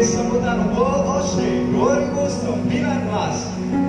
esqueçamos mudar no bolo, oxe, Glory goes to de